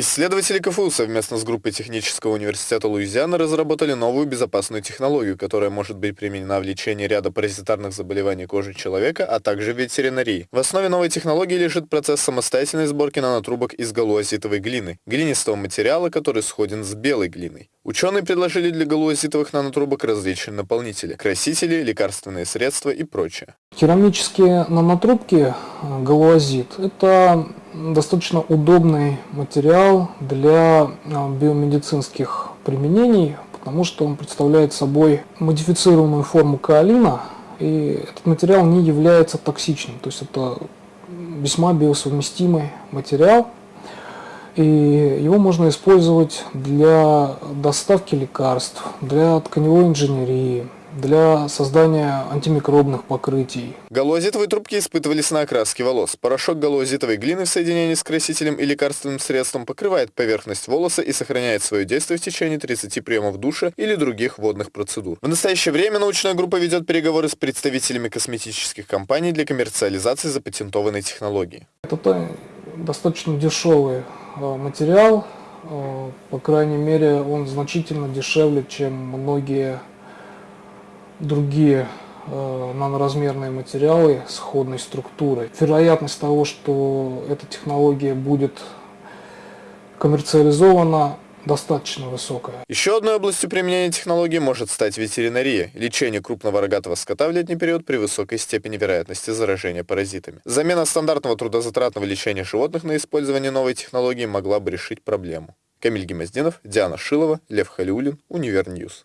Исследователи КФУ совместно с группой Технического университета Луизианы разработали новую безопасную технологию, которая может быть применена в лечении ряда паразитарных заболеваний кожи человека, а также в ветеринарии. В основе новой технологии лежит процесс самостоятельной сборки нанотрубок из галуазитовой глины, глинистого материала, который сходен с белой глиной. Ученые предложили для галуазитовых нанотрубок различные наполнители, красители, лекарственные средства и прочее. Керамические нанотрубки э, галуазит – это достаточно удобный материал для э, биомедицинских применений, потому что он представляет собой модифицированную форму каолина, и этот материал не является токсичным, то есть это весьма биосовместимый материал, и его можно использовать для доставки лекарств, для тканевой инженерии, для создания антимикробных покрытий. Галуазитовые трубки испытывались на окраске волос. Порошок галуазитовой глины в соединении с красителем и лекарственным средством покрывает поверхность волоса и сохраняет свое действие в течение 30 приемов душа или других водных процедур. В настоящее время научная группа ведет переговоры с представителями косметических компаний для коммерциализации запатентованной технологии. Это достаточно дешевый э, материал, э, по крайней мере он значительно дешевле, чем многие другие э, наноразмерные материалы сходной структурой. Вероятность того, что эта технология будет коммерциализована, достаточно высокая. Еще одной областью применения технологии может стать ветеринария, лечение крупного рогатого скота в летний период при высокой степени вероятности заражения паразитами. Замена стандартного трудозатратного лечения животных на использование новой технологии могла бы решить проблему. Камиль Гемоздинов, Диана Шилова, Лев Халиулин, Univer News.